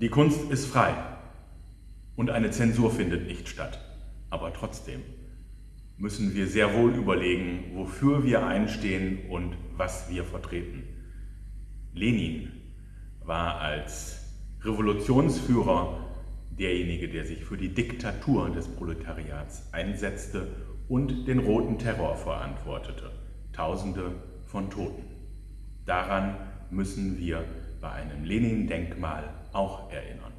Die Kunst ist frei und eine Zensur findet nicht statt. Aber trotzdem müssen wir sehr wohl überlegen, wofür wir einstehen und was wir vertreten. Lenin war als Revolutionsführer derjenige, der sich für die Diktatur des Proletariats einsetzte und den roten Terror verantwortete. Tausende von Toten. Daran müssen wir bei einem Lenin-Denkmal auch erinnern.